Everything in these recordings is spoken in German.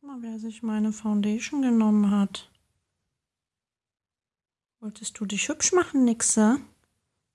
Guck mal, wer sich meine Foundation genommen hat. Wolltest du dich hübsch machen, Nixe?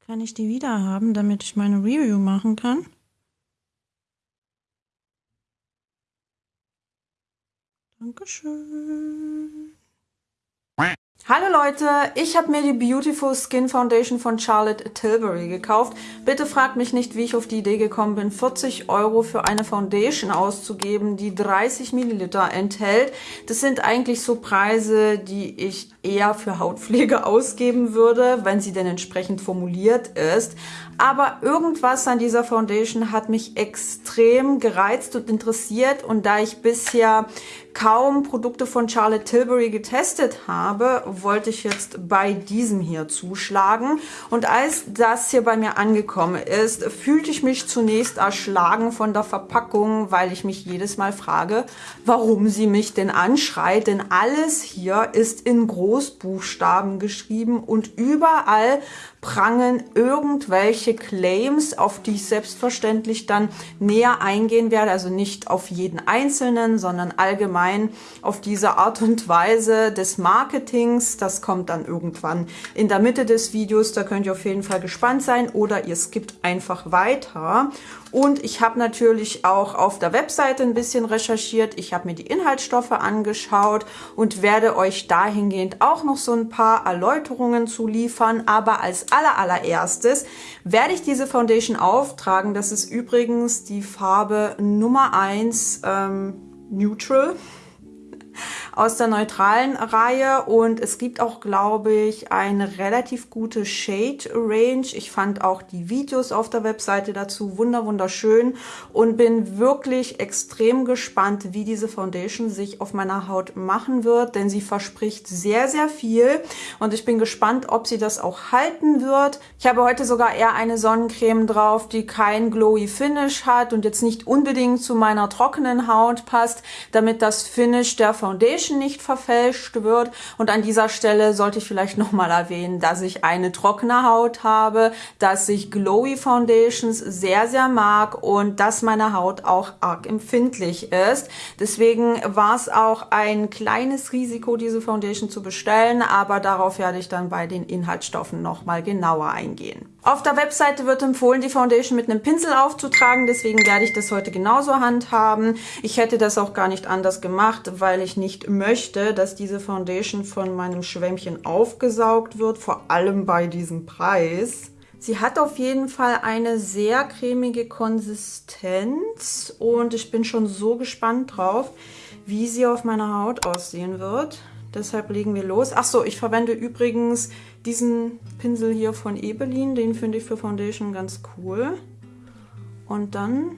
Kann ich die wieder haben, damit ich meine Review machen kann? Dankeschön. Hallo Leute, ich habe mir die Beautiful Skin Foundation von Charlotte Tilbury gekauft. Bitte fragt mich nicht, wie ich auf die Idee gekommen bin, 40 Euro für eine Foundation auszugeben, die 30 Milliliter enthält. Das sind eigentlich so Preise, die ich eher für Hautpflege ausgeben würde, wenn sie denn entsprechend formuliert ist. Aber irgendwas an dieser Foundation hat mich extrem gereizt und interessiert und da ich bisher kaum Produkte von Charlotte Tilbury getestet habe, wollte ich jetzt bei diesem hier zuschlagen. Und als das hier bei mir angekommen ist, fühlte ich mich zunächst erschlagen von der Verpackung, weil ich mich jedes Mal frage, warum sie mich denn anschreit. Denn alles hier ist in Großbuchstaben geschrieben und überall prangen irgendwelche Claims, auf die ich selbstverständlich dann näher eingehen werde. Also nicht auf jeden einzelnen, sondern allgemein auf diese Art und Weise des Marketings. Das kommt dann irgendwann in der Mitte des Videos. Da könnt ihr auf jeden Fall gespannt sein oder ihr skippt einfach weiter. Und ich habe natürlich auch auf der Webseite ein bisschen recherchiert. Ich habe mir die Inhaltsstoffe angeschaut und werde euch dahingehend auch noch so ein paar Erläuterungen zu liefern. Aber als aller allererstes werde ich diese Foundation auftragen. Das ist übrigens die Farbe Nummer 1 ähm, Neutral aus der neutralen Reihe und es gibt auch, glaube ich, eine relativ gute Shade Range. Ich fand auch die Videos auf der Webseite dazu wunder wunderschön und bin wirklich extrem gespannt, wie diese Foundation sich auf meiner Haut machen wird, denn sie verspricht sehr, sehr viel und ich bin gespannt, ob sie das auch halten wird. Ich habe heute sogar eher eine Sonnencreme drauf, die kein glowy Finish hat und jetzt nicht unbedingt zu meiner trockenen Haut passt, damit das Finish der Foundation Foundation nicht verfälscht wird. Und an dieser Stelle sollte ich vielleicht nochmal erwähnen, dass ich eine trockene Haut habe, dass ich Glowy Foundations sehr, sehr mag und dass meine Haut auch arg empfindlich ist. Deswegen war es auch ein kleines Risiko, diese Foundation zu bestellen, aber darauf werde ich dann bei den Inhaltsstoffen nochmal genauer eingehen. Auf der Webseite wird empfohlen, die Foundation mit einem Pinsel aufzutragen, deswegen werde ich das heute genauso handhaben. Ich hätte das auch gar nicht anders gemacht, weil ich nicht möchte, dass diese Foundation von meinem Schwämmchen aufgesaugt wird, vor allem bei diesem Preis. Sie hat auf jeden Fall eine sehr cremige Konsistenz und ich bin schon so gespannt drauf, wie sie auf meiner Haut aussehen wird. Deshalb legen wir los. Achso, ich verwende übrigens diesen Pinsel hier von Ebelin. Den finde ich für Foundation ganz cool. Und dann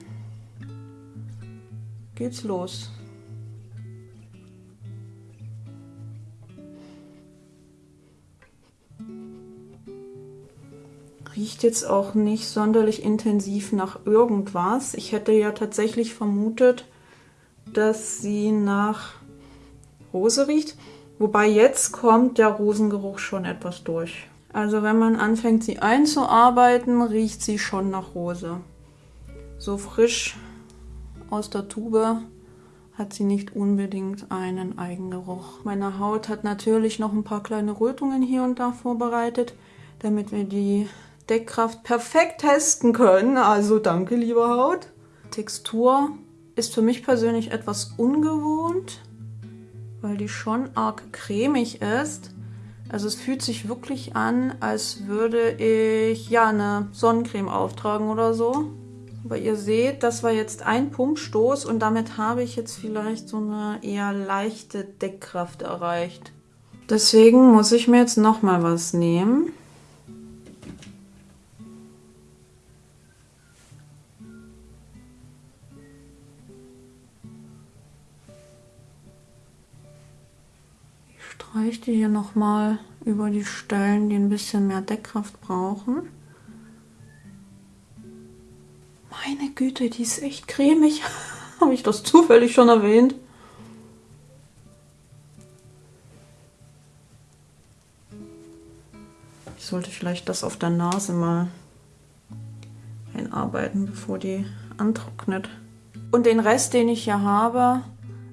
geht's los. Riecht jetzt auch nicht sonderlich intensiv nach irgendwas. Ich hätte ja tatsächlich vermutet, dass sie nach Rose riecht. Wobei jetzt kommt der Rosengeruch schon etwas durch. Also wenn man anfängt, sie einzuarbeiten, riecht sie schon nach Rose. So frisch aus der Tube hat sie nicht unbedingt einen Eigengeruch. Meine Haut hat natürlich noch ein paar kleine Rötungen hier und da vorbereitet, damit wir die Deckkraft perfekt testen können. Also danke, liebe Haut. Textur ist für mich persönlich etwas ungewohnt weil die schon arg cremig ist. Also es fühlt sich wirklich an, als würde ich ja eine Sonnencreme auftragen oder so. Aber ihr seht, das war jetzt ein Pumpstoß und damit habe ich jetzt vielleicht so eine eher leichte Deckkraft erreicht. Deswegen muss ich mir jetzt nochmal was nehmen. Streiche hier nochmal über die Stellen, die ein bisschen mehr Deckkraft brauchen. Meine Güte, die ist echt cremig. Habe ich das zufällig schon erwähnt? Ich sollte vielleicht das auf der Nase mal einarbeiten, bevor die antrocknet. Und den Rest, den ich hier habe,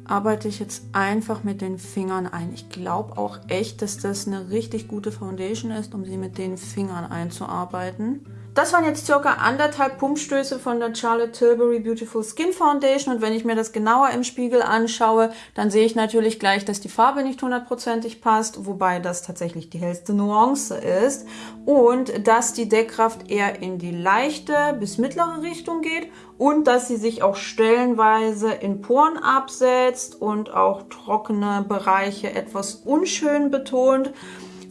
arbeite ich jetzt einfach mit den Fingern ein. Ich glaube auch echt, dass das eine richtig gute Foundation ist, um sie mit den Fingern einzuarbeiten. Das waren jetzt circa anderthalb Pumpstöße von der Charlotte Tilbury Beautiful Skin Foundation und wenn ich mir das genauer im Spiegel anschaue, dann sehe ich natürlich gleich, dass die Farbe nicht hundertprozentig passt, wobei das tatsächlich die hellste Nuance ist und dass die Deckkraft eher in die leichte bis mittlere Richtung geht und dass sie sich auch stellenweise in Poren absetzt und auch trockene Bereiche etwas unschön betont.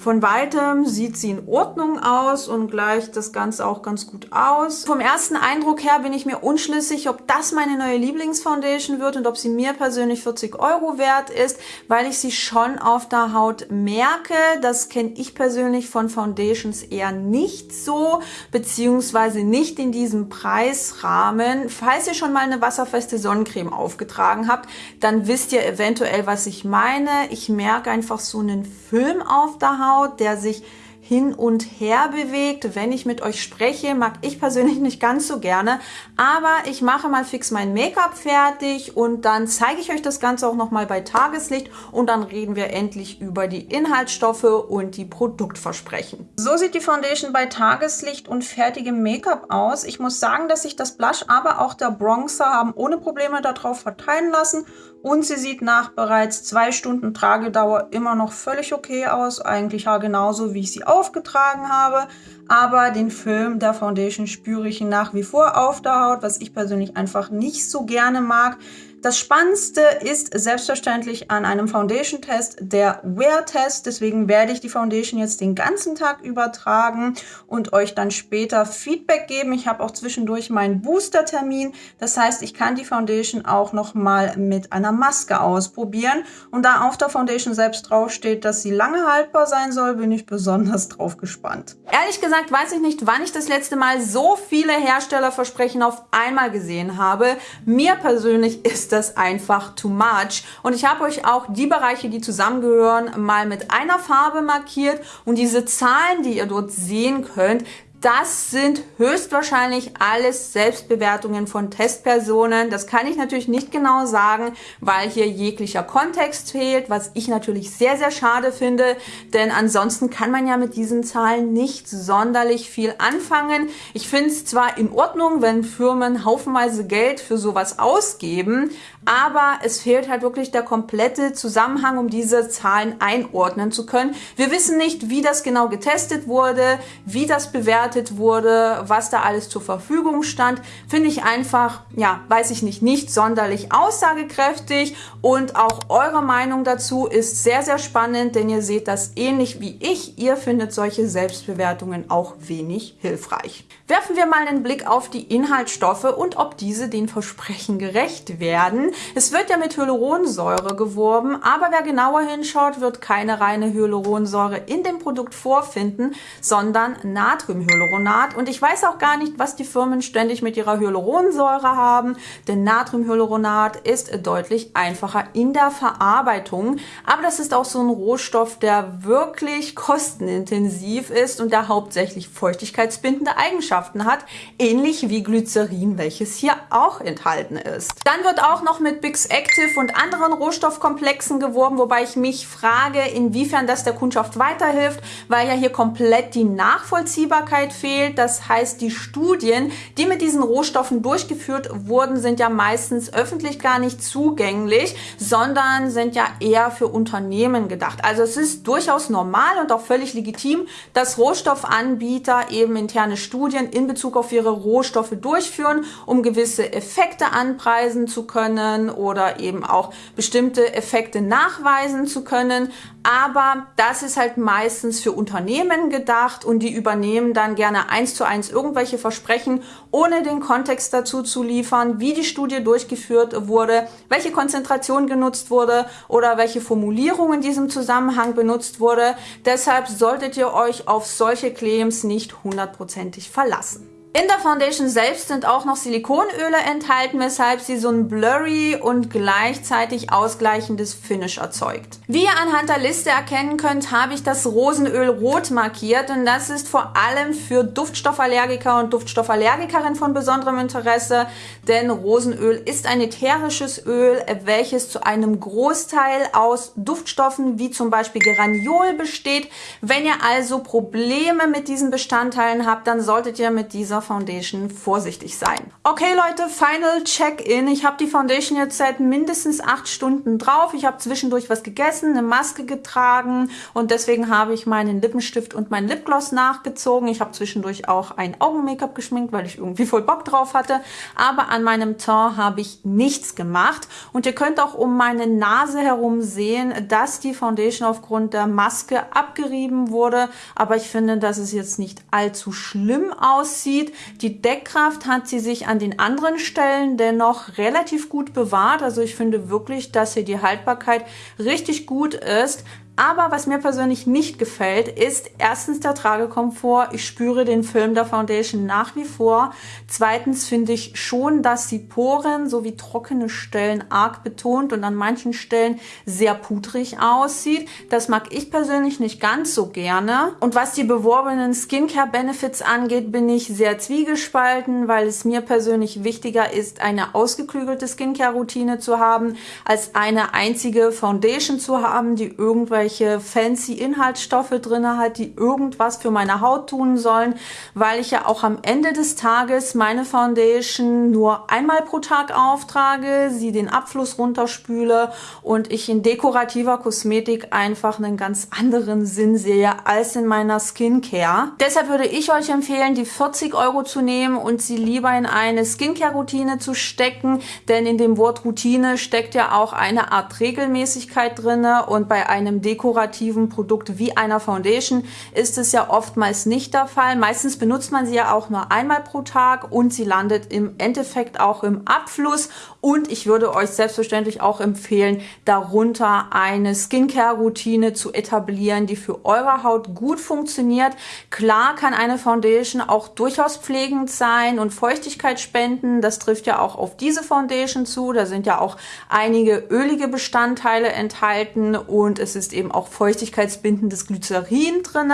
Von weitem sieht sie in Ordnung aus und gleicht das Ganze auch ganz gut aus. Vom ersten Eindruck her bin ich mir unschlüssig, ob das meine neue Lieblingsfoundation wird und ob sie mir persönlich 40 Euro wert ist, weil ich sie schon auf der Haut merke. Das kenne ich persönlich von Foundations eher nicht so, beziehungsweise nicht in diesem Preisrahmen. Falls ihr schon mal eine wasserfeste Sonnencreme aufgetragen habt, dann wisst ihr eventuell, was ich meine. Ich merke einfach so einen Film auf der Haut Haut, der sich hin und her bewegt. Wenn ich mit euch spreche, mag ich persönlich nicht ganz so gerne, aber ich mache mal fix mein Make-up fertig und dann zeige ich euch das Ganze auch nochmal bei Tageslicht und dann reden wir endlich über die Inhaltsstoffe und die Produktversprechen. So sieht die Foundation bei Tageslicht und fertigem Make-up aus. Ich muss sagen, dass sich das Blush, aber auch der Bronzer haben ohne Probleme darauf verteilen lassen und sie sieht nach bereits zwei Stunden Tragedauer immer noch völlig okay aus. Eigentlich ja genauso, wie ich sie aufgetragen habe. Aber den Film der Foundation spüre ich nach wie vor auf der Haut, was ich persönlich einfach nicht so gerne mag. Das Spannendste ist selbstverständlich an einem Foundation-Test der Wear-Test. Deswegen werde ich die Foundation jetzt den ganzen Tag übertragen und euch dann später Feedback geben. Ich habe auch zwischendurch meinen Booster-Termin. Das heißt, ich kann die Foundation auch noch mal mit einer Maske ausprobieren. Und da auf der Foundation selbst draufsteht, dass sie lange haltbar sein soll, bin ich besonders drauf gespannt. Ehrlich gesagt weiß ich nicht, wann ich das letzte Mal so viele Herstellerversprechen auf einmal gesehen habe. Mir persönlich ist ist das einfach too much. Und ich habe euch auch die Bereiche, die zusammengehören, mal mit einer Farbe markiert. Und diese Zahlen, die ihr dort sehen könnt, das sind höchstwahrscheinlich alles Selbstbewertungen von Testpersonen. Das kann ich natürlich nicht genau sagen, weil hier jeglicher Kontext fehlt, was ich natürlich sehr, sehr schade finde, denn ansonsten kann man ja mit diesen Zahlen nicht sonderlich viel anfangen. Ich finde es zwar in Ordnung, wenn Firmen haufenweise Geld für sowas ausgeben, aber es fehlt halt wirklich der komplette Zusammenhang, um diese Zahlen einordnen zu können. Wir wissen nicht, wie das genau getestet wurde, wie das bewertet wurde, was da alles zur Verfügung stand. Finde ich einfach, ja, weiß ich nicht, nicht sonderlich aussagekräftig und auch eure Meinung dazu ist sehr, sehr spannend, denn ihr seht das ähnlich wie ich. Ihr findet solche Selbstbewertungen auch wenig hilfreich. Werfen wir mal einen Blick auf die Inhaltsstoffe und ob diese den Versprechen gerecht werden. Es wird ja mit Hyaluronsäure geworben, aber wer genauer hinschaut, wird keine reine Hyaluronsäure in dem Produkt vorfinden, sondern Natriumhyaluronat. Und ich weiß auch gar nicht, was die Firmen ständig mit ihrer Hyaluronsäure haben, denn Natriumhyaluronat ist deutlich einfacher in der Verarbeitung. Aber das ist auch so ein Rohstoff, der wirklich kostenintensiv ist und der hauptsächlich feuchtigkeitsbindende Eigenschaften hat, ähnlich wie Glycerin, welches hier auch enthalten ist. Dann wird auch noch mit Bix Active und anderen Rohstoffkomplexen geworben, wobei ich mich frage, inwiefern das der Kundschaft weiterhilft, weil ja hier komplett die Nachvollziehbarkeit fehlt. Das heißt, die Studien, die mit diesen Rohstoffen durchgeführt wurden, sind ja meistens öffentlich gar nicht zugänglich, sondern sind ja eher für Unternehmen gedacht. Also es ist durchaus normal und auch völlig legitim, dass Rohstoffanbieter eben interne Studien in Bezug auf ihre Rohstoffe durchführen, um gewisse Effekte anpreisen zu können oder eben auch bestimmte Effekte nachweisen zu können. Aber das ist halt meistens für Unternehmen gedacht und die übernehmen dann gerne eins zu eins irgendwelche Versprechen, ohne den Kontext dazu zu liefern, wie die Studie durchgeführt wurde, welche Konzentration genutzt wurde oder welche Formulierung in diesem Zusammenhang benutzt wurde. Deshalb solltet ihr euch auf solche Claims nicht hundertprozentig verlassen. In der Foundation selbst sind auch noch Silikonöle enthalten, weshalb sie so ein blurry und gleichzeitig ausgleichendes Finish erzeugt. Wie ihr anhand der Liste erkennen könnt, habe ich das Rosenöl rot markiert und das ist vor allem für Duftstoffallergiker und Duftstoffallergikerinnen von besonderem Interesse, denn Rosenöl ist ein ätherisches Öl, welches zu einem Großteil aus Duftstoffen wie zum Beispiel Geraniol besteht. Wenn ihr also Probleme mit diesen Bestandteilen habt, dann solltet ihr mit dieser Foundation vorsichtig sein. Okay Leute, Final Check-in. Ich habe die Foundation jetzt seit mindestens acht Stunden drauf. Ich habe zwischendurch was gegessen, eine Maske getragen und deswegen habe ich meinen Lippenstift und mein Lipgloss nachgezogen. Ich habe zwischendurch auch ein Augen-Make-up geschminkt, weil ich irgendwie voll Bock drauf hatte. Aber an meinem Teint habe ich nichts gemacht. Und ihr könnt auch um meine Nase herum sehen, dass die Foundation aufgrund der Maske abgerieben wurde. Aber ich finde, dass es jetzt nicht allzu schlimm aussieht. Die Deckkraft hat sie sich an den anderen Stellen dennoch relativ gut bewahrt. Also ich finde wirklich, dass hier die Haltbarkeit richtig gut ist. Aber was mir persönlich nicht gefällt, ist erstens der Tragekomfort. Ich spüre den Film der Foundation nach wie vor. Zweitens finde ich schon, dass die Poren sowie trockene Stellen arg betont und an manchen Stellen sehr pudrig aussieht. Das mag ich persönlich nicht ganz so gerne. Und was die beworbenen Skincare Benefits angeht, bin ich sehr zwiegespalten, weil es mir persönlich wichtiger ist, eine ausgeklügelte Skincare Routine zu haben, als eine einzige Foundation zu haben, die irgendwelche irgendwelche fancy Inhaltsstoffe drin hat, die irgendwas für meine Haut tun sollen, weil ich ja auch am Ende des Tages meine Foundation nur einmal pro Tag auftrage, sie den Abfluss runterspüle und ich in dekorativer Kosmetik einfach einen ganz anderen Sinn sehe als in meiner Skincare. Deshalb würde ich euch empfehlen, die 40 Euro zu nehmen und sie lieber in eine Skincare-Routine zu stecken, denn in dem Wort Routine steckt ja auch eine Art Regelmäßigkeit drinne und bei einem Deko dekorativen Produkt wie einer Foundation ist es ja oftmals nicht der Fall. Meistens benutzt man sie ja auch nur einmal pro Tag und sie landet im Endeffekt auch im Abfluss. Und ich würde euch selbstverständlich auch empfehlen, darunter eine Skincare-Routine zu etablieren, die für eure Haut gut funktioniert. Klar kann eine Foundation auch durchaus pflegend sein und Feuchtigkeit spenden. Das trifft ja auch auf diese Foundation zu. Da sind ja auch einige ölige Bestandteile enthalten und es ist eben eben auch feuchtigkeitsbindendes Glycerin drin.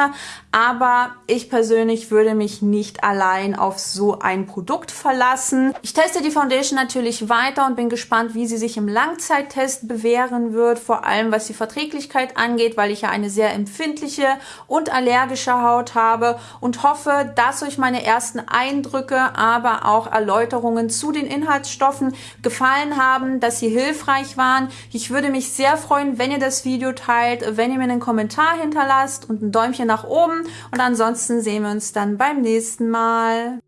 Aber ich persönlich würde mich nicht allein auf so ein Produkt verlassen. Ich teste die Foundation natürlich weiter und bin gespannt, wie sie sich im Langzeittest bewähren wird. Vor allem was die Verträglichkeit angeht, weil ich ja eine sehr empfindliche und allergische Haut habe und hoffe, dass euch meine ersten Eindrücke, aber auch Erläuterungen zu den Inhaltsstoffen gefallen haben, dass sie hilfreich waren. Ich würde mich sehr freuen, wenn ihr das Video teilt, wenn ihr mir einen Kommentar hinterlasst und ein Däumchen nach oben. Und ansonsten sehen wir uns dann beim nächsten Mal.